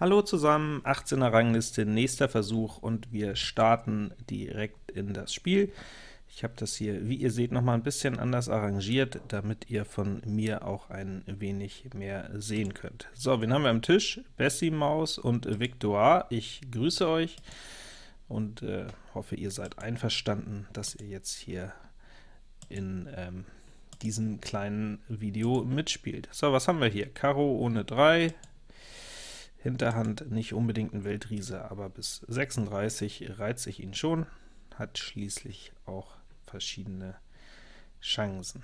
Hallo zusammen, 18er Rangliste, nächster Versuch und wir starten direkt in das Spiel. Ich habe das hier, wie ihr seht, noch mal ein bisschen anders arrangiert, damit ihr von mir auch ein wenig mehr sehen könnt. So, wen haben wir am Tisch? Bessie Maus und Victoire. Ich grüße euch und äh, hoffe, ihr seid einverstanden, dass ihr jetzt hier in ähm, diesem kleinen Video mitspielt. So, was haben wir hier? Karo ohne 3, Hinterhand nicht unbedingt ein Weltriese, aber bis 36 reizt sich ihn schon, hat schließlich auch verschiedene Chancen.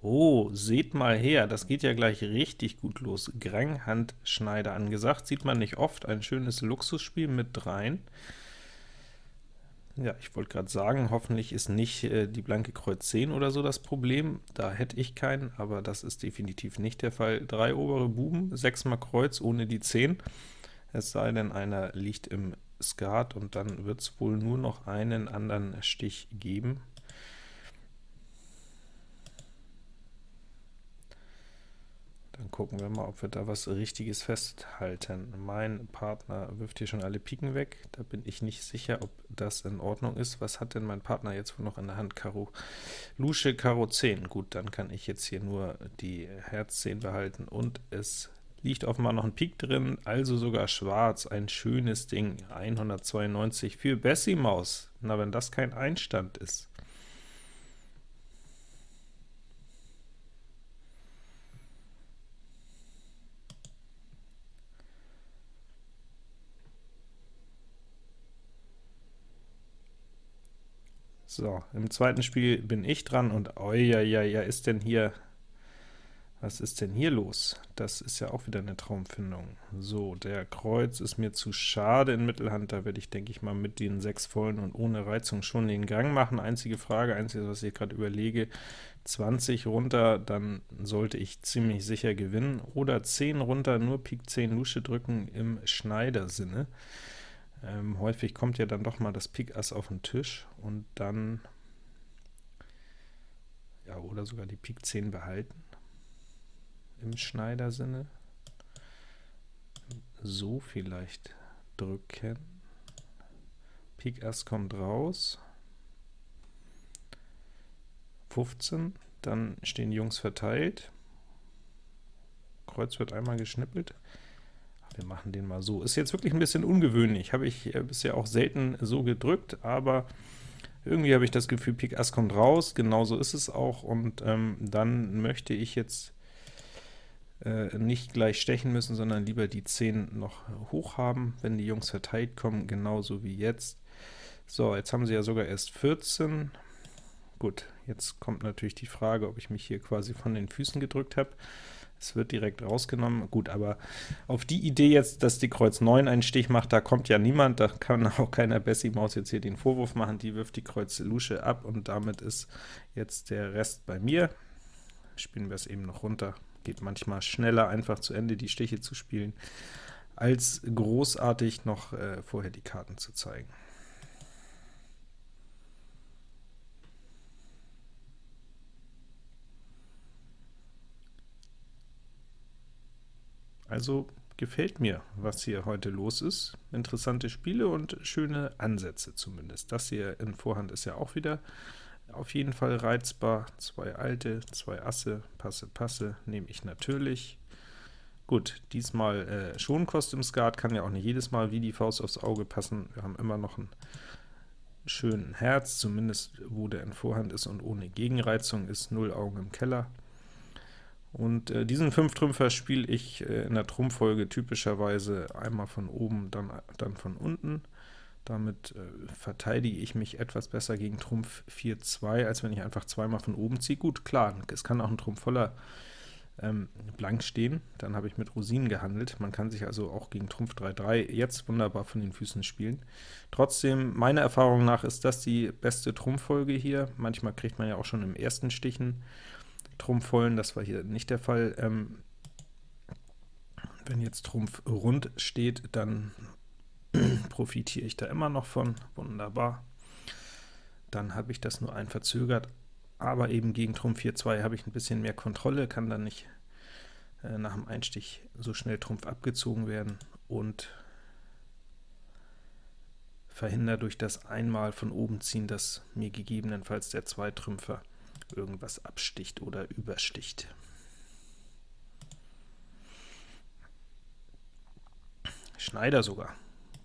Oh, seht mal her, das geht ja gleich richtig gut los. Grang-Handschneider angesagt, sieht man nicht oft, ein schönes Luxusspiel mit dreien. Ja, ich wollte gerade sagen, hoffentlich ist nicht äh, die blanke Kreuz 10 oder so das Problem, da hätte ich keinen, aber das ist definitiv nicht der Fall. Drei obere Buben, 6 mal Kreuz ohne die 10, es sei denn, einer liegt im Skat, und dann wird es wohl nur noch einen anderen Stich geben. Gucken wir mal, ob wir da was Richtiges festhalten. Mein Partner wirft hier schon alle Piken weg. Da bin ich nicht sicher, ob das in Ordnung ist. Was hat denn mein Partner jetzt noch in der Hand? Karo Lusche, Karo 10. Gut, dann kann ich jetzt hier nur die Herz 10 behalten, und es liegt offenbar noch ein Pik drin, also sogar schwarz. Ein schönes Ding. 192 für Bessie Maus. Na, wenn das kein Einstand ist. So, im zweiten Spiel bin ich dran, und ja, ja, ist denn hier, was ist denn hier los? Das ist ja auch wieder eine Traumfindung. So, der Kreuz ist mir zu schade in Mittelhand, da werde ich, denke ich mal, mit den sechs vollen und ohne Reizung schon den Gang machen. Einzige Frage, einziges, was ich gerade überlege, 20 runter, dann sollte ich ziemlich sicher gewinnen, oder 10 runter, nur Pik 10 Lusche drücken im Schneidersinne. Ähm, häufig kommt ja dann doch mal das Pik Ass auf den Tisch, und dann ja, oder sogar die Pik 10 behalten, im Schneidersinne. So vielleicht drücken. Pik Ass kommt raus. 15, dann stehen Jungs verteilt. Kreuz wird einmal geschnippelt. Wir machen den mal so. Ist jetzt wirklich ein bisschen ungewöhnlich, habe ich äh, bisher auch selten so gedrückt, aber irgendwie habe ich das Gefühl, Pik Ass kommt raus, genauso ist es auch, und ähm, dann möchte ich jetzt äh, nicht gleich stechen müssen, sondern lieber die 10 noch hoch haben, wenn die Jungs verteilt kommen, genauso wie jetzt. So, jetzt haben sie ja sogar erst 14. Gut, jetzt kommt natürlich die Frage, ob ich mich hier quasi von den Füßen gedrückt habe. Es wird direkt rausgenommen. Gut, aber auf die Idee jetzt, dass die Kreuz 9 einen Stich macht, da kommt ja niemand, da kann auch keiner Bessie Maus jetzt hier den Vorwurf machen, die wirft die Kreuz Lusche ab, und damit ist jetzt der Rest bei mir. Spielen wir es eben noch runter. Geht manchmal schneller, einfach zu Ende die Stiche zu spielen, als großartig noch äh, vorher die Karten zu zeigen. Also gefällt mir, was hier heute los ist. Interessante Spiele und schöne Ansätze zumindest. Das hier in Vorhand ist ja auch wieder auf jeden Fall reizbar. Zwei alte, zwei Asse, Passe, Passe nehme ich natürlich. Gut, diesmal äh, schon Kost im Skat, kann ja auch nicht jedes Mal wie die Faust aufs Auge passen. Wir haben immer noch einen schönen Herz, zumindest wo der in Vorhand ist und ohne Gegenreizung ist, null Augen im Keller. Und äh, diesen Fünftrümpfer spiele ich äh, in der Trumpffolge typischerweise einmal von oben, dann, dann von unten. Damit äh, verteidige ich mich etwas besser gegen Trumpf 4-2, als wenn ich einfach zweimal von oben ziehe. Gut, klar, es kann auch ein Trumpf voller ähm, blank stehen, dann habe ich mit Rosinen gehandelt. Man kann sich also auch gegen Trumpf 3-3 jetzt wunderbar von den Füßen spielen. Trotzdem, meiner Erfahrung nach ist das die beste Trumpffolge hier. Manchmal kriegt man ja auch schon im ersten Stichen Trumpf vollen, das war hier nicht der Fall. Ähm, wenn jetzt Trumpf rund steht, dann profitiere ich da immer noch von, wunderbar. Dann habe ich das nur ein verzögert, aber eben gegen Trumpf 4-2 habe ich ein bisschen mehr Kontrolle, kann dann nicht äh, nach dem Einstich so schnell Trumpf abgezogen werden und verhindere durch das einmal von oben ziehen, dass mir gegebenenfalls der Zweitrümpfer irgendwas absticht oder übersticht. Schneider sogar.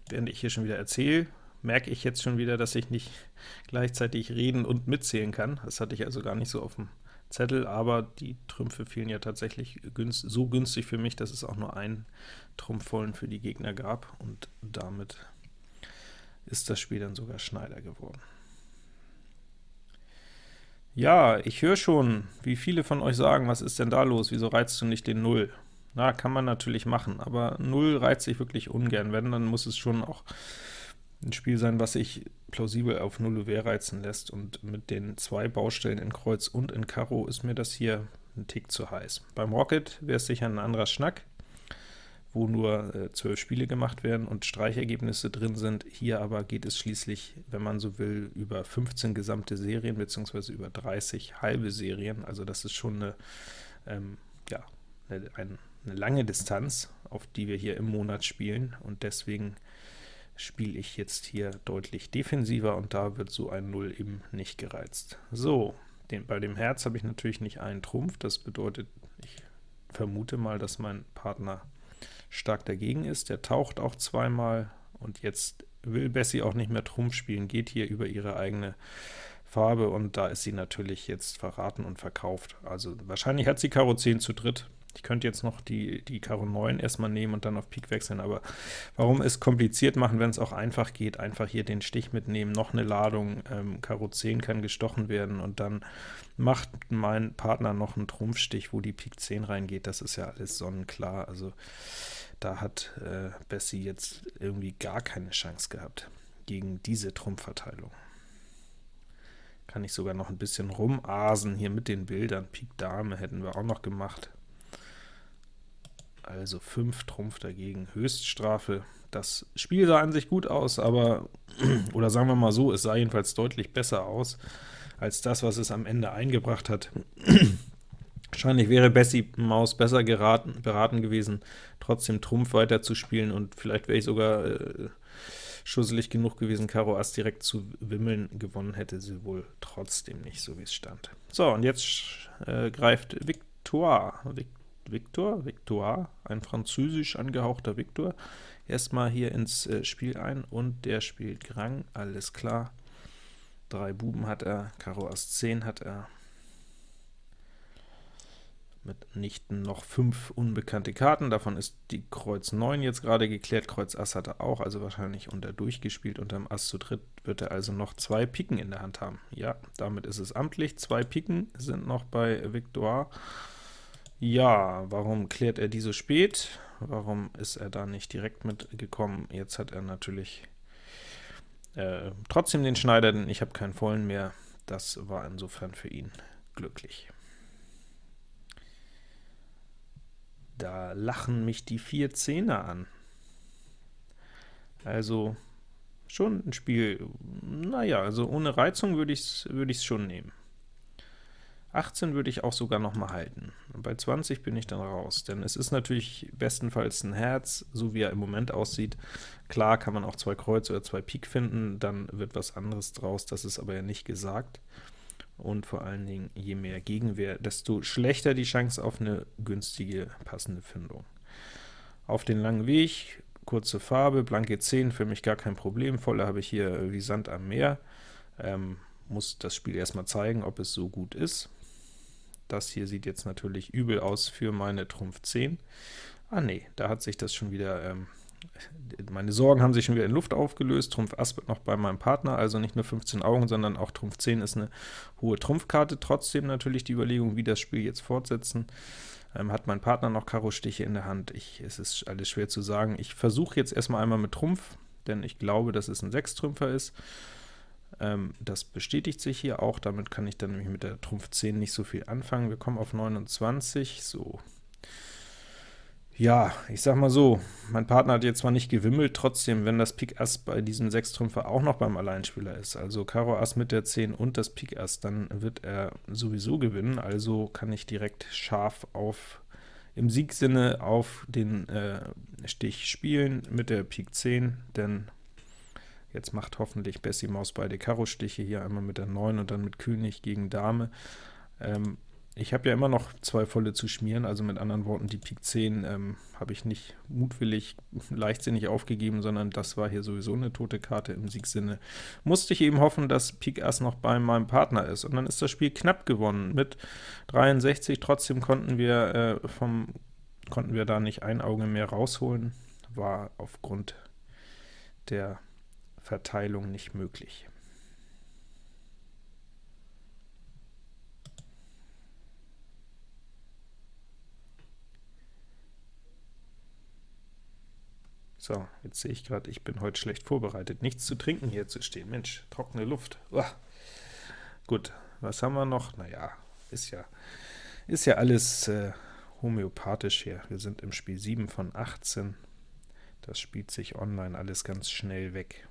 Während ich hier schon wieder erzähle, merke ich jetzt schon wieder, dass ich nicht gleichzeitig reden und mitzählen kann. Das hatte ich also gar nicht so auf dem Zettel, aber die Trümpfe fielen ja tatsächlich günst, so günstig für mich, dass es auch nur einen Trumpfvollen für die Gegner gab, und damit ist das Spiel dann sogar Schneider geworden. Ja, ich höre schon, wie viele von euch sagen, was ist denn da los, wieso reizt du nicht den Null? Na, kann man natürlich machen, aber Null reizt sich wirklich ungern. Wenn, dann muss es schon auch ein Spiel sein, was sich plausibel auf 0 UW reizen lässt, und mit den zwei Baustellen in Kreuz und in Karo ist mir das hier ein Tick zu heiß. Beim Rocket wäre es sicher ein anderer Schnack, wo nur äh, 12 Spiele gemacht werden und Streichergebnisse drin sind. Hier aber geht es schließlich, wenn man so will, über 15 gesamte Serien, beziehungsweise über 30 halbe Serien, also das ist schon eine, ähm, ja, eine, eine lange Distanz, auf die wir hier im Monat spielen, und deswegen spiele ich jetzt hier deutlich defensiver, und da wird so ein 0 eben nicht gereizt. So, den, bei dem Herz habe ich natürlich nicht einen Trumpf, das bedeutet, ich vermute mal, dass mein Partner stark dagegen ist. Der taucht auch zweimal, und jetzt will Bessie auch nicht mehr Trumpf spielen, geht hier über ihre eigene Farbe, und da ist sie natürlich jetzt verraten und verkauft. Also wahrscheinlich hat sie Karo 10 zu dritt, ich könnte jetzt noch die, die Karo 9 erstmal nehmen und dann auf Pik wechseln, aber warum es kompliziert machen, wenn es auch einfach geht? Einfach hier den Stich mitnehmen, noch eine Ladung, ähm, Karo 10 kann gestochen werden, und dann macht mein Partner noch einen Trumpfstich, wo die Pik 10 reingeht, das ist ja alles sonnenklar, also da hat äh, Bessie jetzt irgendwie gar keine Chance gehabt gegen diese Trumpfverteilung. Kann ich sogar noch ein bisschen rumasen hier mit den Bildern. Pik Dame hätten wir auch noch gemacht. Also 5 Trumpf dagegen, Höchststrafe. Das Spiel sah an sich gut aus, aber, oder sagen wir mal so, es sah jedenfalls deutlich besser aus, als das, was es am Ende eingebracht hat. Wahrscheinlich wäre Bessie Maus besser geraten, beraten gewesen, trotzdem Trumpf weiterzuspielen, und vielleicht wäre ich sogar äh, schusselig genug gewesen, Karo Ass direkt zu wimmeln. Gewonnen hätte sie wohl trotzdem nicht, so wie es stand. So, und jetzt äh, greift Victoire. Victor, Victoire, ein französisch angehauchter Victor, erstmal hier ins äh, Spiel ein, und der spielt Grang, alles klar. Drei Buben hat er, Karo Ass 10 hat er, mitnichten noch fünf unbekannte Karten, davon ist die Kreuz 9 jetzt gerade geklärt, Kreuz Ass hat er auch, also wahrscheinlich unter durchgespielt, unterm Ass zu dritt wird er also noch zwei Piken in der Hand haben. Ja, damit ist es amtlich, zwei Piken sind noch bei Victoire, ja, warum klärt er die so spät? Warum ist er da nicht direkt mitgekommen? Jetzt hat er natürlich äh, trotzdem den Schneider, denn ich habe keinen vollen mehr. Das war insofern für ihn glücklich. Da lachen mich die vier Zehner an. Also schon ein Spiel, naja, also ohne Reizung würde ich es würd schon nehmen. 18 würde ich auch sogar noch mal halten. Bei 20 bin ich dann raus, denn es ist natürlich bestenfalls ein Herz, so wie er im Moment aussieht. Klar kann man auch zwei Kreuz oder zwei Pik finden, dann wird was anderes draus, das ist aber ja nicht gesagt. Und vor allen Dingen, je mehr Gegenwehr, desto schlechter die Chance auf eine günstige, passende Findung. Auf den langen Weg, kurze Farbe, blanke 10, für mich gar kein Problem, volle habe ich hier wie Sand am Meer. Ähm, muss das Spiel erstmal zeigen, ob es so gut ist. Das hier sieht jetzt natürlich übel aus für meine Trumpf 10. Ah nee, da hat sich das schon wieder, ähm, meine Sorgen haben sich schon wieder in Luft aufgelöst. Trumpf Ass wird noch bei meinem Partner, also nicht nur 15 Augen, sondern auch Trumpf 10 ist eine hohe Trumpfkarte. Trotzdem natürlich die Überlegung, wie das Spiel jetzt fortsetzen. Ähm, hat mein Partner noch Karo-Stiche in der Hand? Ich, es ist alles schwer zu sagen. Ich versuche jetzt erstmal einmal mit Trumpf, denn ich glaube, dass es ein Sechstrümpfer ist. Ähm, das bestätigt sich hier auch, damit kann ich dann nämlich mit der Trumpf 10 nicht so viel anfangen. Wir kommen auf 29, so. Ja, ich sag mal so, mein Partner hat jetzt zwar nicht gewimmelt, trotzdem, wenn das Pik Ass bei diesem Sechstrümpfer auch noch beim Alleinspieler ist, also Karo Ass mit der 10 und das Pik Ass, dann wird er sowieso gewinnen, also kann ich direkt scharf auf im Siegsinne auf den äh, Stich spielen mit der Pik 10, denn jetzt macht hoffentlich Bessie Maus beide Karo-Stiche, hier einmal mit der 9 und dann mit König gegen Dame. Ähm, ich habe ja immer noch zwei volle zu schmieren, also mit anderen Worten, die Pik 10 ähm, habe ich nicht mutwillig, leichtsinnig aufgegeben, sondern das war hier sowieso eine tote Karte im Siegsinne. Musste ich eben hoffen, dass Pik Ass noch bei meinem Partner ist, und dann ist das Spiel knapp gewonnen mit 63. Trotzdem konnten wir äh, vom konnten wir da nicht ein Auge mehr rausholen, war aufgrund der Verteilung nicht möglich. So, jetzt sehe ich gerade, ich bin heute schlecht vorbereitet. Nichts zu trinken hier zu stehen. Mensch, trockene Luft. Uah. Gut, was haben wir noch? Naja, ist ja, ist ja alles äh, homöopathisch hier. Wir sind im Spiel 7 von 18. Das spielt sich online alles ganz schnell weg.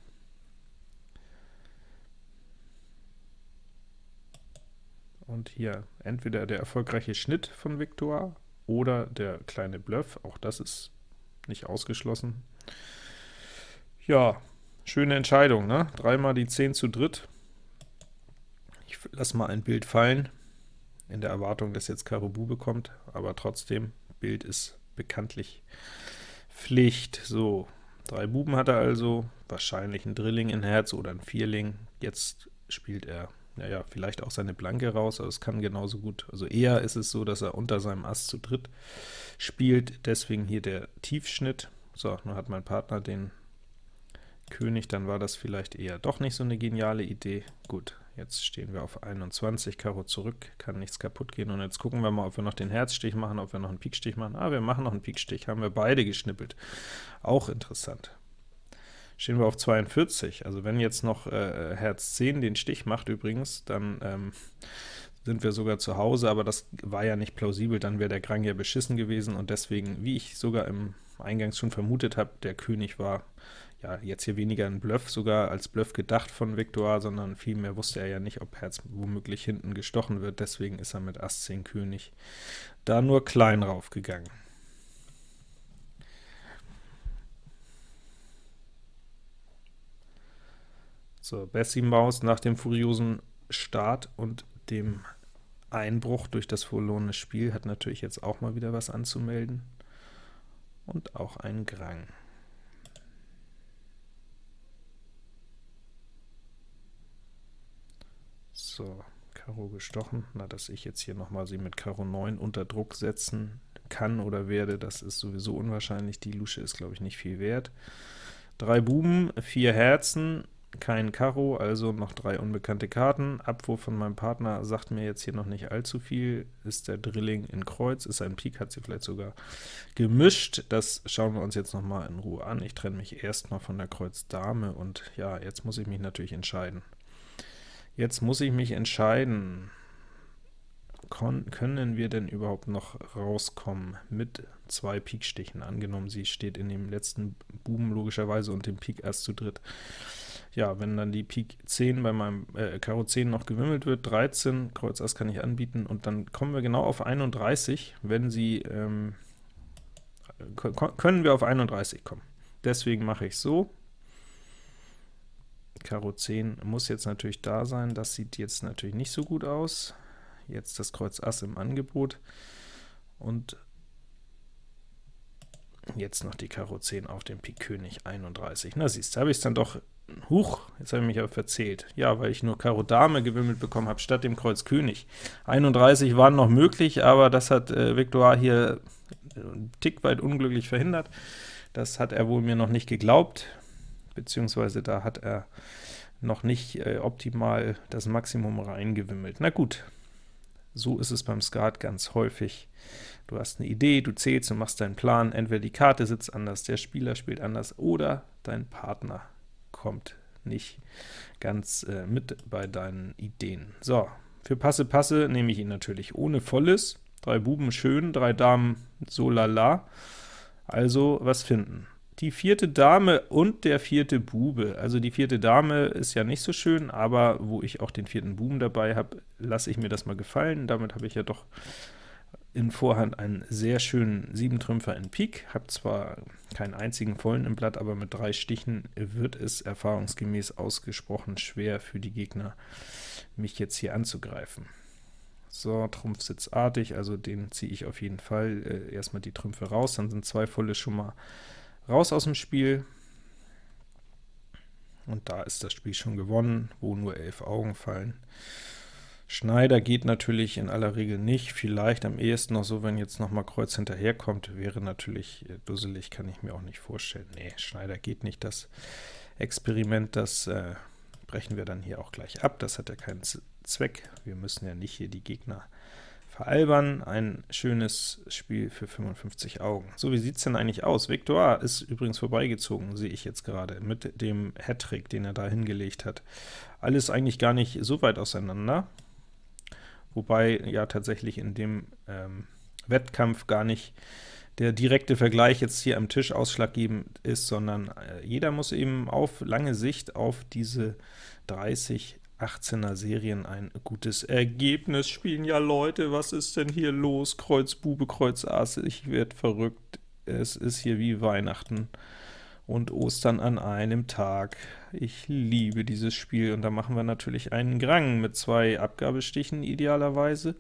Und hier entweder der erfolgreiche Schnitt von Victor oder der kleine Bluff, auch das ist nicht ausgeschlossen. Ja, schöne Entscheidung, ne? Dreimal die 10 zu dritt. Ich lasse mal ein Bild fallen, in der Erwartung, dass jetzt Karo Bube kommt, aber trotzdem, Bild ist bekanntlich Pflicht. So, drei Buben hat er also, wahrscheinlich ein Drilling in Herz oder ein Vierling. Jetzt spielt er, naja, vielleicht auch seine Blanke raus, aber es kann genauso gut, also eher ist es so, dass er unter seinem Ass zu dritt spielt, deswegen hier der Tiefschnitt. So, nun hat mein Partner den König, dann war das vielleicht eher doch nicht so eine geniale Idee. Gut, jetzt stehen wir auf 21, Karo zurück, kann nichts kaputt gehen, und jetzt gucken wir mal, ob wir noch den Herzstich machen, ob wir noch einen Pikstich machen. Ah, wir machen noch einen Pikstich, haben wir beide geschnippelt. Auch interessant. Stehen wir auf 42, also wenn jetzt noch äh, Herz 10 den Stich macht übrigens, dann ähm, sind wir sogar zu Hause, aber das war ja nicht plausibel, dann wäre der Grang ja beschissen gewesen, und deswegen, wie ich sogar im eingangs schon vermutet habe, der König war ja jetzt hier weniger ein Bluff sogar als Bluff gedacht von Victor, sondern vielmehr wusste er ja nicht, ob Herz womöglich hinten gestochen wird, deswegen ist er mit Ass 10 König da nur klein raufgegangen. So, Bessie Maus nach dem furiosen Start und dem Einbruch durch das verlorene Spiel hat natürlich jetzt auch mal wieder was anzumelden und auch ein Grang. So, Karo gestochen. Na, dass ich jetzt hier nochmal sie mit Karo 9 unter Druck setzen kann oder werde, das ist sowieso unwahrscheinlich. Die Lusche ist, glaube ich, nicht viel wert. Drei Buben, vier Herzen, kein Karo, also noch drei unbekannte Karten. Abwurf von meinem Partner sagt mir jetzt hier noch nicht allzu viel. Ist der Drilling in Kreuz, ist ein Pik, hat sie vielleicht sogar gemischt. Das schauen wir uns jetzt noch mal in Ruhe an. Ich trenne mich erstmal von der Kreuz Dame, und ja, jetzt muss ich mich natürlich entscheiden. Jetzt muss ich mich entscheiden, Kon können wir denn überhaupt noch rauskommen mit zwei Pikstichen? Angenommen, sie steht in dem letzten Buben logischerweise und dem Pik erst zu dritt ja, wenn dann die Pik 10 bei meinem äh, Karo 10 noch gewimmelt wird, 13, Kreuz Ass kann ich anbieten, und dann kommen wir genau auf 31, wenn sie, ähm, können wir auf 31 kommen. Deswegen mache ich so, Karo 10 muss jetzt natürlich da sein, das sieht jetzt natürlich nicht so gut aus. Jetzt das Kreuz Ass im Angebot, und jetzt noch die Karo 10 auf dem Pik König 31. Na siehst, habe ich es dann doch Huch, jetzt habe ich mich aber verzählt. Ja, weil ich nur Karo Dame gewimmelt bekommen habe, statt dem Kreuz König. 31 waren noch möglich, aber das hat äh, Victor hier einen Tick weit unglücklich verhindert. Das hat er wohl mir noch nicht geglaubt, beziehungsweise da hat er noch nicht äh, optimal das Maximum reingewimmelt. Na gut, so ist es beim Skat ganz häufig. Du hast eine Idee, du zählst und machst deinen Plan, entweder die Karte sitzt anders, der Spieler spielt anders, oder dein Partner kommt nicht ganz äh, mit bei deinen Ideen. So, für Passe Passe nehme ich ihn natürlich ohne Volles. Drei Buben schön, drei Damen so lala. Also was finden? Die vierte Dame und der vierte Bube. Also die vierte Dame ist ja nicht so schön, aber wo ich auch den vierten Buben dabei habe, lasse ich mir das mal gefallen. Damit habe ich ja doch in Vorhand einen sehr schönen 7-Trümpfer in Pik, habe zwar keinen einzigen vollen im Blatt, aber mit drei Stichen wird es erfahrungsgemäß ausgesprochen schwer für die Gegner, mich jetzt hier anzugreifen. So, Trumpf sitzt artig, also den ziehe ich auf jeden Fall äh, erstmal die Trümpfe raus, dann sind zwei volle schon mal raus aus dem Spiel. Und da ist das Spiel schon gewonnen, wo nur elf Augen fallen. Schneider geht natürlich in aller Regel nicht, vielleicht am ehesten noch so, wenn jetzt noch mal Kreuz hinterherkommt, wäre natürlich äh, dusselig, kann ich mir auch nicht vorstellen. Nee, Schneider geht nicht, das Experiment, das äh, brechen wir dann hier auch gleich ab, das hat ja keinen Zweck, wir müssen ja nicht hier die Gegner veralbern. Ein schönes Spiel für 55 Augen. So, wie sieht es denn eigentlich aus? Victor ist übrigens vorbeigezogen, sehe ich jetzt gerade, mit dem Hattrick, den er da hingelegt hat. Alles eigentlich gar nicht so weit auseinander wobei ja tatsächlich in dem ähm, Wettkampf gar nicht der direkte Vergleich jetzt hier am Tisch ausschlaggebend ist, sondern äh, jeder muss eben auf lange Sicht auf diese 30 18er Serien ein gutes Ergebnis spielen. Ja Leute, was ist denn hier los? Kreuz Bube, Kreuz Ass, ich werde verrückt. Es ist hier wie Weihnachten und Ostern an einem Tag. Ich liebe dieses Spiel, und da machen wir natürlich einen Grang mit zwei Abgabestichen idealerweise.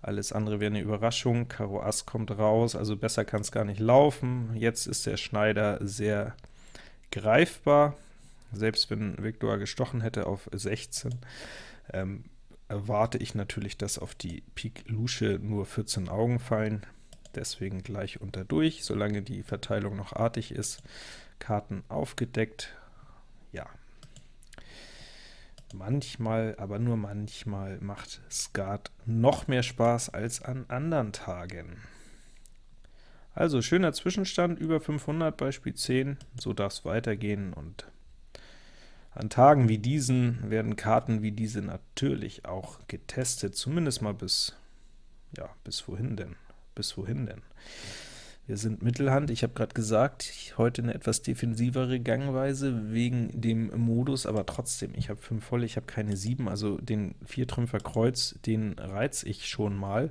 Alles andere wäre eine Überraschung. Karo Ass kommt raus, also besser kann es gar nicht laufen. Jetzt ist der Schneider sehr greifbar, selbst wenn Viktor gestochen hätte auf 16. Ähm, erwarte ich natürlich, dass auf die Pik Lusche nur 14 Augen fallen, deswegen gleich unter durch, solange die Verteilung noch artig ist. Karten aufgedeckt. Ja, manchmal, aber nur manchmal macht Skat noch mehr Spaß als an anderen Tagen. Also schöner Zwischenstand, über 500 bei Spiel 10, so darf es weitergehen, und an Tagen wie diesen werden Karten wie diese natürlich auch getestet, zumindest mal bis, ja, bis wohin denn? Bis wohin denn? Wir sind Mittelhand. Ich habe gerade gesagt, heute eine etwas defensivere Gangweise wegen dem Modus, aber trotzdem, ich habe 5 voll, ich habe keine 7, also den 4-Trümpfer Kreuz, den reize ich schon mal.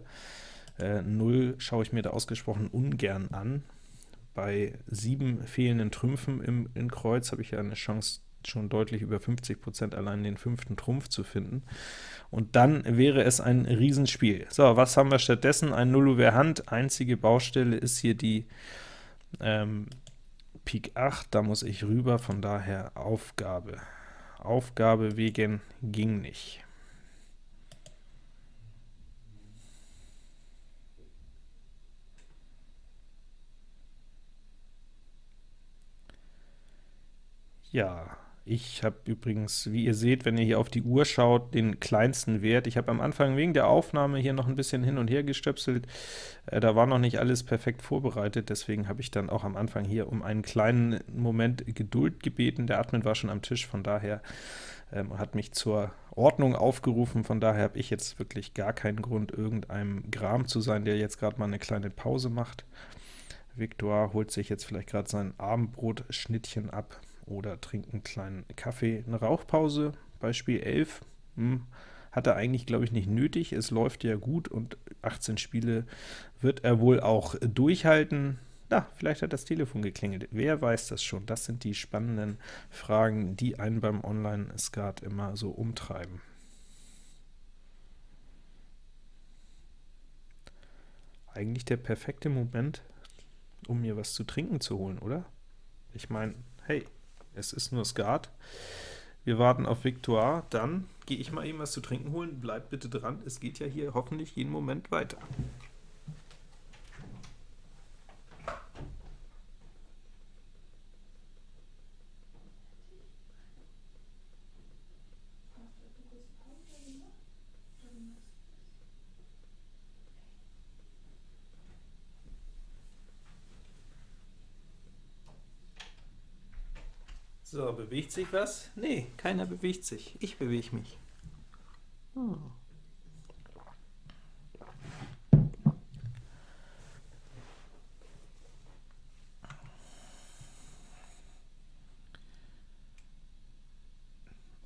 Äh, 0 schaue ich mir da ausgesprochen ungern an. Bei 7 fehlenden Trümpfen im, in Kreuz habe ich ja eine Chance, schon deutlich über 50% allein den fünften Trumpf zu finden. Und dann wäre es ein Riesenspiel. So, was haben wir stattdessen? Ein Nullover Hand. Einzige Baustelle ist hier die ähm, Pik 8. Da muss ich rüber, von daher Aufgabe. Aufgabe wegen ging nicht. Ja, ich habe übrigens, wie ihr seht, wenn ihr hier auf die Uhr schaut, den kleinsten Wert. Ich habe am Anfang wegen der Aufnahme hier noch ein bisschen hin und her gestöpselt. Äh, da war noch nicht alles perfekt vorbereitet, deswegen habe ich dann auch am Anfang hier um einen kleinen Moment Geduld gebeten. Der Admin war schon am Tisch, von daher ähm, hat mich zur Ordnung aufgerufen. Von daher habe ich jetzt wirklich gar keinen Grund, irgendeinem Gram zu sein, der jetzt gerade mal eine kleine Pause macht. Victor holt sich jetzt vielleicht gerade sein Abendbrotschnittchen ab oder trinkt einen kleinen Kaffee. Eine Rauchpause bei Spiel 11 hm, hat er eigentlich, glaube ich, nicht nötig. Es läuft ja gut und 18 Spiele wird er wohl auch durchhalten. Na, vielleicht hat das Telefon geklingelt. Wer weiß das schon? Das sind die spannenden Fragen, die einen beim Online-Skat immer so umtreiben. Eigentlich der perfekte Moment, um mir was zu trinken zu holen, oder? Ich meine, hey, es ist nur Skat. Wir warten auf Victoire, dann gehe ich mal eben was zu trinken holen. Bleibt bitte dran, es geht ja hier hoffentlich jeden Moment weiter. So, bewegt sich was? Nee, keiner bewegt sich. Ich bewege mich. Hm.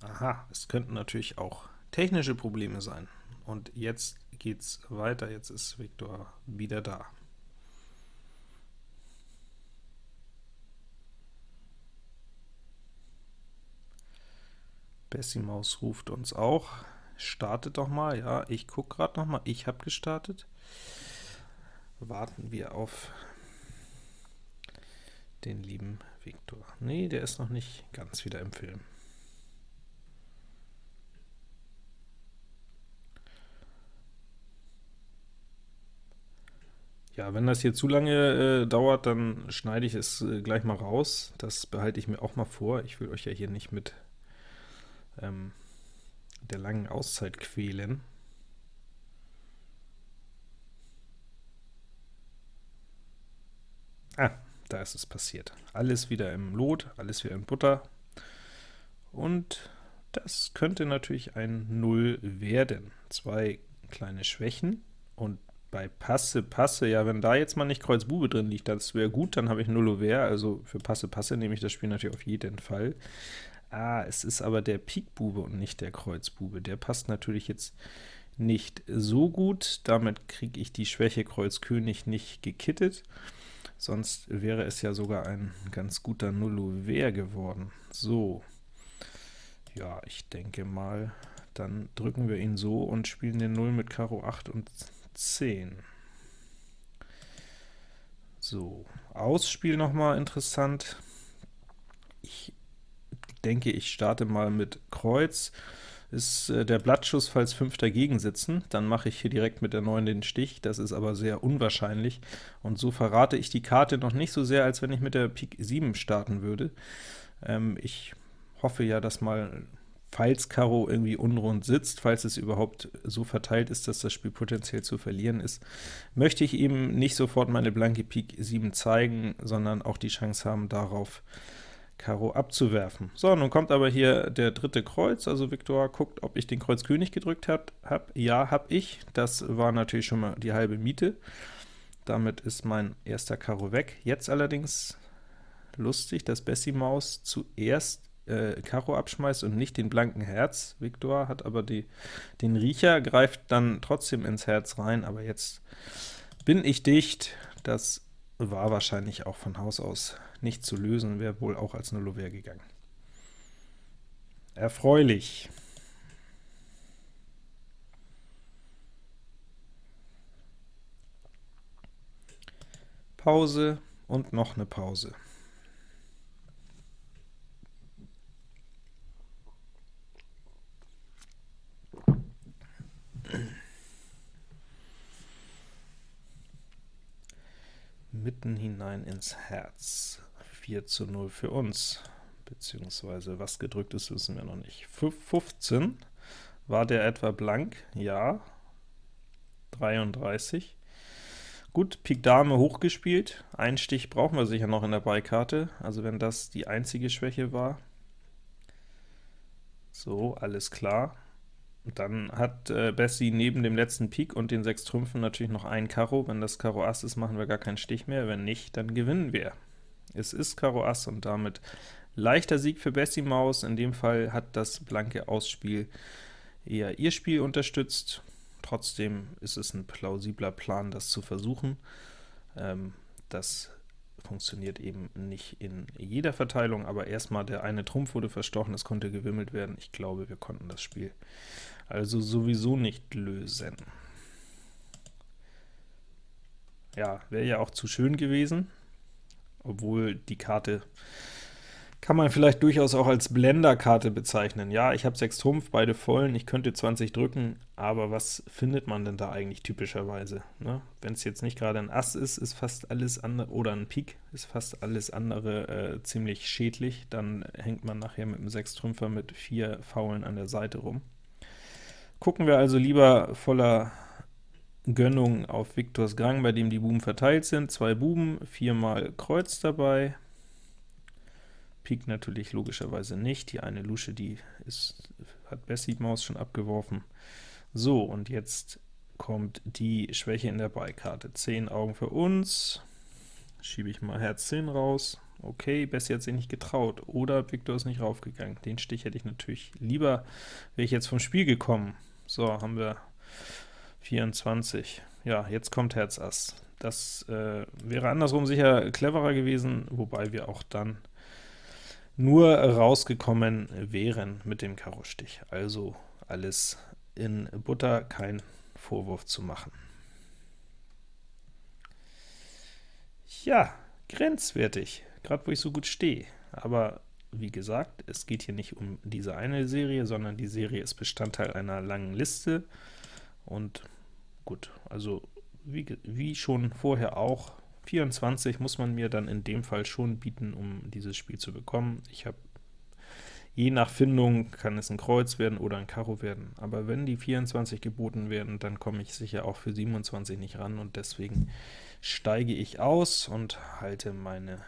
Aha, es könnten natürlich auch technische Probleme sein. und jetzt geht's weiter, jetzt ist Viktor wieder da. Bessie Maus ruft uns auch. Startet doch mal, ja, ich gucke gerade noch mal, ich habe gestartet. Warten wir auf den lieben Viktor. Nee, der ist noch nicht ganz wieder im Film. Ja, wenn das hier zu lange äh, dauert, dann schneide ich es äh, gleich mal raus. Das behalte ich mir auch mal vor. Ich will euch ja hier nicht mit ähm, der langen Auszeit quälen. Ah, da ist es passiert. Alles wieder im Lot, alles wieder in Butter. Und das könnte natürlich ein Null werden. Zwei kleine Schwächen und bei Passe, Passe, ja, wenn da jetzt mal nicht Kreuz Bube drin liegt, das wäre gut, dann habe ich Null Ouvert, also für Passe, Passe nehme ich das Spiel natürlich auf jeden Fall. Ah, es ist aber der Pik Bube und nicht der Kreuz Bube. Der passt natürlich jetzt nicht so gut, damit kriege ich die Schwäche Kreuz König nicht gekittet, sonst wäre es ja sogar ein ganz guter Null Ouvert geworden. So, ja, ich denke mal, dann drücken wir ihn so und spielen den 0 mit Karo 8 und 10. So, Ausspiel nochmal interessant. Ich denke, ich starte mal mit Kreuz. Ist äh, der Blattschuss, falls 5 dagegen sitzen, dann mache ich hier direkt mit der 9 den Stich, das ist aber sehr unwahrscheinlich, und so verrate ich die Karte noch nicht so sehr, als wenn ich mit der Pik 7 starten würde. Ähm, ich hoffe ja, dass mal falls Karo irgendwie unrund sitzt, falls es überhaupt so verteilt ist, dass das Spiel potenziell zu verlieren ist, möchte ich eben nicht sofort meine blanke Pik 7 zeigen, sondern auch die Chance haben, darauf Karo abzuwerfen. So, nun kommt aber hier der dritte Kreuz, also Viktor guckt, ob ich den Kreuz König gedrückt habe. Hab. Ja, habe ich. Das war natürlich schon mal die halbe Miete. Damit ist mein erster Karo weg. Jetzt allerdings lustig, dass Bessie Maus zuerst äh, Karo abschmeißt und nicht den blanken Herz. Viktor hat aber die, den Riecher, greift dann trotzdem ins Herz rein, aber jetzt bin ich dicht. Das war wahrscheinlich auch von Haus aus nicht zu lösen, wäre wohl auch als Nullover gegangen. Erfreulich. Pause und noch eine Pause. mitten hinein ins Herz. 4 zu 0 für uns, beziehungsweise was gedrückt ist, wissen wir noch nicht. 15, war der etwa blank? Ja. 33. Gut, Pik Dame hochgespielt, ein Stich brauchen wir sicher noch in der Beikarte, also wenn das die einzige Schwäche war. So, alles klar. Dann hat äh, Bessie neben dem letzten Pik und den sechs Trümpfen natürlich noch ein Karo. Wenn das Karo Ass ist, machen wir gar keinen Stich mehr. Wenn nicht, dann gewinnen wir. Es ist Karo Ass und damit leichter Sieg für Bessie Maus. In dem Fall hat das blanke Ausspiel eher ihr Spiel unterstützt. Trotzdem ist es ein plausibler Plan, das zu versuchen. Ähm, das funktioniert eben nicht in jeder Verteilung, aber erstmal der eine Trumpf wurde verstochen, es konnte gewimmelt werden. Ich glaube, wir konnten das Spiel also sowieso nicht lösen. Ja, wäre ja auch zu schön gewesen, obwohl die Karte kann man vielleicht durchaus auch als Blenderkarte bezeichnen. Ja, ich habe 6 Trumpf, beide vollen, ich könnte 20 drücken, aber was findet man denn da eigentlich typischerweise? Ne? Wenn es jetzt nicht gerade ein Ass ist, ist fast alles andere, oder ein Pik, ist fast alles andere äh, ziemlich schädlich, dann hängt man nachher mit einem 6 Trümpfer mit vier Faulen an der Seite rum. Gucken wir also lieber voller Gönnung auf Viktors Gang, bei dem die Buben verteilt sind. Zwei Buben, viermal Kreuz dabei, Pik natürlich logischerweise nicht. Die eine Lusche, die ist, hat Bessie Maus schon abgeworfen. So, und jetzt kommt die Schwäche in der Beikarte. 10 Augen für uns. Schiebe ich mal Herz 10 raus. Okay, Bessie hat sich nicht getraut. Oder Victor ist nicht raufgegangen. Den Stich hätte ich natürlich lieber, wäre ich jetzt vom Spiel gekommen. So, haben wir 24. Ja, jetzt kommt Herz Ass. Das äh, wäre andersrum sicher cleverer gewesen, wobei wir auch dann nur rausgekommen wären mit dem Karo-Stich. Also alles in Butter, kein Vorwurf zu machen. Ja, grenzwertig, gerade wo ich so gut stehe. Aber wie gesagt, es geht hier nicht um diese eine Serie, sondern die Serie ist Bestandteil einer langen Liste. Und gut, also wie, wie schon vorher auch, 24 muss man mir dann in dem Fall schon bieten, um dieses Spiel zu bekommen. Ich habe Je nach Findung kann es ein Kreuz werden oder ein Karo werden, aber wenn die 24 geboten werden, dann komme ich sicher auch für 27 nicht ran, und deswegen steige ich aus und halte meine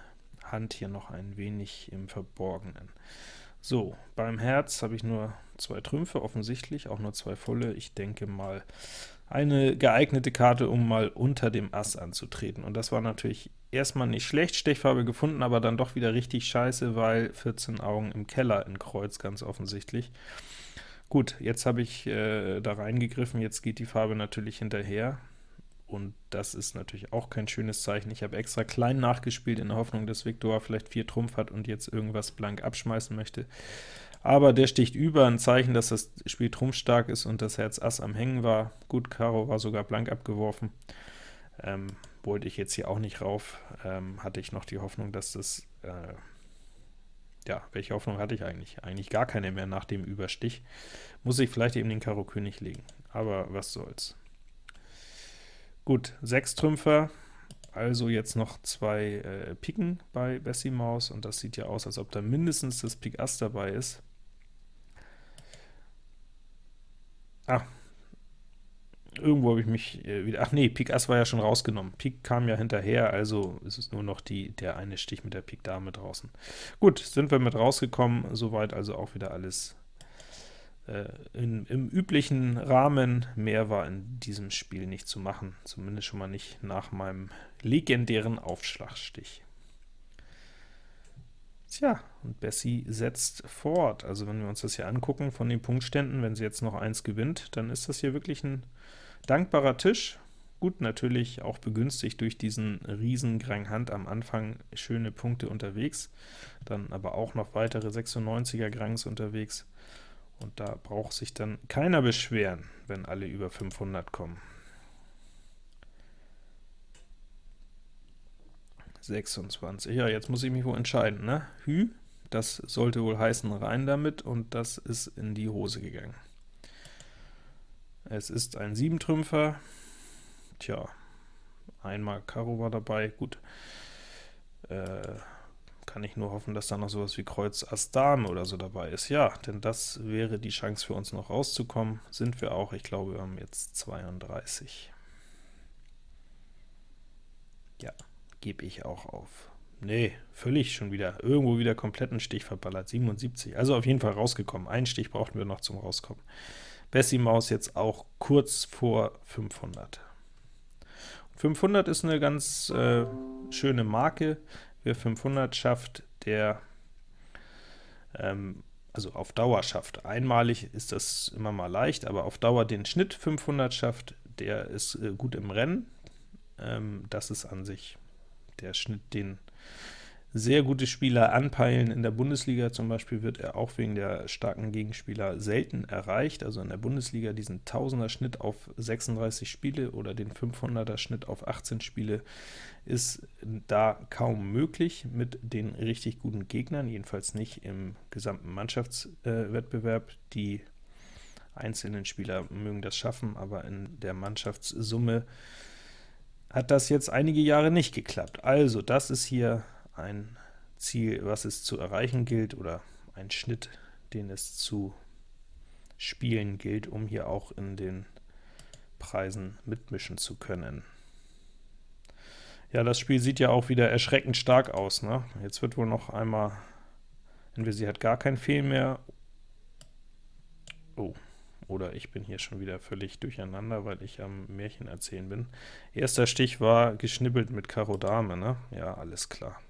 Hand hier noch ein wenig im Verborgenen. So, beim Herz habe ich nur zwei Trümpfe, offensichtlich, auch nur zwei volle. Ich denke mal, eine geeignete Karte, um mal unter dem Ass anzutreten. Und das war natürlich erstmal nicht schlecht, Stechfarbe gefunden, aber dann doch wieder richtig scheiße, weil 14 Augen im Keller in Kreuz, ganz offensichtlich. Gut, jetzt habe ich äh, da reingegriffen, jetzt geht die Farbe natürlich hinterher, und das ist natürlich auch kein schönes Zeichen. Ich habe extra klein nachgespielt, in der Hoffnung, dass Viktor vielleicht 4 Trumpf hat und jetzt irgendwas blank abschmeißen möchte aber der sticht über, ein Zeichen, dass das Spiel trumpfstark ist und das Herz Ass am Hängen war. Gut, Karo war sogar blank abgeworfen. Ähm, wollte ich jetzt hier auch nicht rauf, ähm, hatte ich noch die Hoffnung, dass das, äh, ja, welche Hoffnung hatte ich eigentlich? Eigentlich gar keine mehr nach dem Überstich. Muss ich vielleicht eben den Karo König legen, aber was soll's. Gut, sechs Trümpfer, also jetzt noch zwei äh, Piken bei Bessie Maus, und das sieht ja aus, als ob da mindestens das Pik Ass dabei ist. Ah, irgendwo habe ich mich äh, wieder, ach nee, Pik Ass war ja schon rausgenommen. Pik kam ja hinterher, also ist es nur noch die, der eine Stich mit der Pik Dame draußen. Gut, sind wir mit rausgekommen, soweit also auch wieder alles äh, in, im üblichen Rahmen. Mehr war in diesem Spiel nicht zu machen, zumindest schon mal nicht nach meinem legendären Aufschlagstich. Tja, und Bessie setzt fort. Also wenn wir uns das hier angucken von den Punktständen, wenn sie jetzt noch eins gewinnt, dann ist das hier wirklich ein dankbarer Tisch. Gut, natürlich auch begünstigt durch diesen riesen Grand Hand am Anfang schöne Punkte unterwegs, dann aber auch noch weitere 96er Grangs unterwegs, und da braucht sich dann keiner beschweren, wenn alle über 500 kommen. 26. Ja, jetzt muss ich mich wohl entscheiden, ne? Hü, das sollte wohl heißen rein damit, und das ist in die Hose gegangen. Es ist ein 7-Trümpfer. Tja, einmal Karo war dabei, gut. Äh, kann ich nur hoffen, dass da noch sowas wie Kreuz Ass Dame oder so dabei ist. Ja, denn das wäre die Chance für uns noch rauszukommen. Sind wir auch, ich glaube, wir haben jetzt 32. Ja gebe ich auch auf. Nee, völlig schon wieder, irgendwo wieder kompletten Stich verballert, 77. Also auf jeden Fall rausgekommen. Einen Stich brauchten wir noch zum Rauskommen. Bessie Maus jetzt auch kurz vor 500. 500 ist eine ganz äh, schöne Marke. Wer 500 schafft, der ähm, also auf Dauer schafft. Einmalig ist das immer mal leicht, aber auf Dauer den Schnitt 500 schafft, der ist äh, gut im Rennen. Ähm, das ist an sich der Schnitt, den sehr gute Spieler anpeilen. In der Bundesliga zum Beispiel wird er auch wegen der starken Gegenspieler selten erreicht, also in der Bundesliga diesen 1000er Schnitt auf 36 Spiele oder den 500er Schnitt auf 18 Spiele ist da kaum möglich mit den richtig guten Gegnern, jedenfalls nicht im gesamten Mannschaftswettbewerb. Äh, Die einzelnen Spieler mögen das schaffen, aber in der Mannschaftssumme hat das jetzt einige Jahre nicht geklappt. Also das ist hier ein Ziel, was es zu erreichen gilt, oder ein Schnitt, den es zu spielen gilt, um hier auch in den Preisen mitmischen zu können. Ja, das Spiel sieht ja auch wieder erschreckend stark aus. Ne? Jetzt wird wohl noch einmal, entweder sie hat gar kein Fehl mehr, oh, oder ich bin hier schon wieder völlig durcheinander, weil ich am Märchen erzählen bin. Erster Stich war geschnibbelt mit Karo Dame, ne? Ja, alles klar.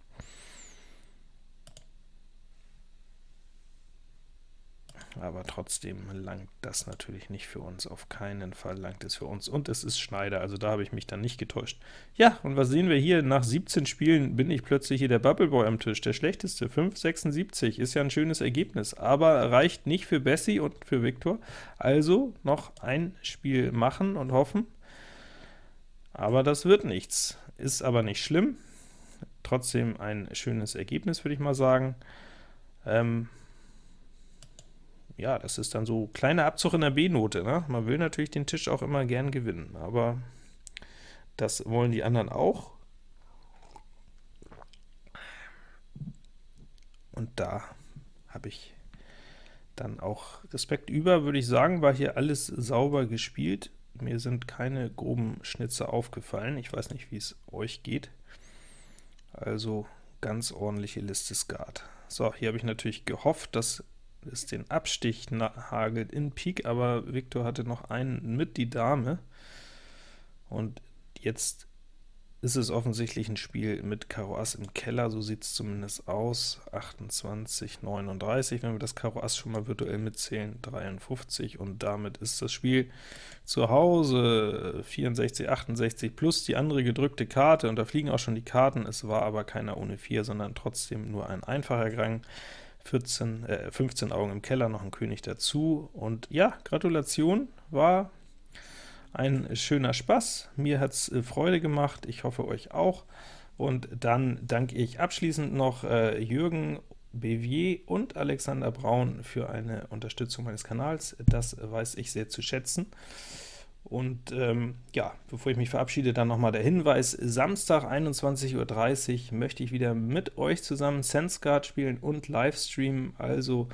Aber trotzdem langt das natürlich nicht für uns, auf keinen Fall langt es für uns, und es ist Schneider, also da habe ich mich dann nicht getäuscht. Ja, und was sehen wir hier? Nach 17 Spielen bin ich plötzlich hier der Bubbleboy am Tisch, der schlechteste, 5,76, ist ja ein schönes Ergebnis, aber reicht nicht für Bessie und für Victor, also noch ein Spiel machen und hoffen, aber das wird nichts, ist aber nicht schlimm, trotzdem ein schönes Ergebnis, würde ich mal sagen. Ähm, ja, das ist dann so kleiner Abzug in der B-Note. Ne? Man will natürlich den Tisch auch immer gern gewinnen, aber das wollen die anderen auch. Und da habe ich dann auch Respekt über, würde ich sagen, war hier alles sauber gespielt. Mir sind keine groben Schnitze aufgefallen. Ich weiß nicht, wie es euch geht. Also ganz ordentliche Liste Skat. So, hier habe ich natürlich gehofft, dass es den Abstich hagelt in Pik, aber Viktor hatte noch einen mit die Dame, und jetzt ist es offensichtlich ein Spiel mit Karo Ass im Keller, so sieht es zumindest aus, 28, 39, wenn wir das Karo Ass schon mal virtuell mitzählen, 53, und damit ist das Spiel zu Hause. 64, 68 plus die andere gedrückte Karte, und da fliegen auch schon die Karten, es war aber keiner ohne 4, sondern trotzdem nur ein einfacher Gang. 14, äh, 15 Augen im Keller, noch ein König dazu. Und ja, Gratulation, war ein schöner Spaß. Mir hat es äh, Freude gemacht, ich hoffe euch auch. Und dann danke ich abschließend noch äh, Jürgen Bevier und Alexander Braun für eine Unterstützung meines Kanals. Das weiß ich sehr zu schätzen. Und ähm, ja, bevor ich mich verabschiede, dann nochmal der Hinweis, Samstag 21.30 Uhr möchte ich wieder mit euch zusammen SenseGuard spielen und Livestreamen, also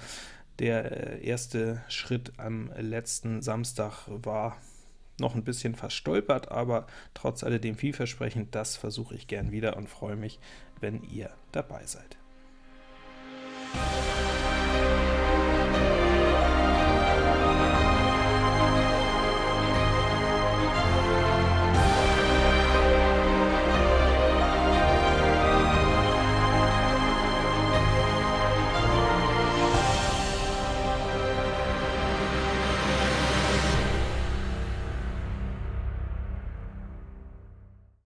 der äh, erste Schritt am letzten Samstag war noch ein bisschen verstolpert, aber trotz alledem vielversprechend, das versuche ich gern wieder und freue mich, wenn ihr dabei seid.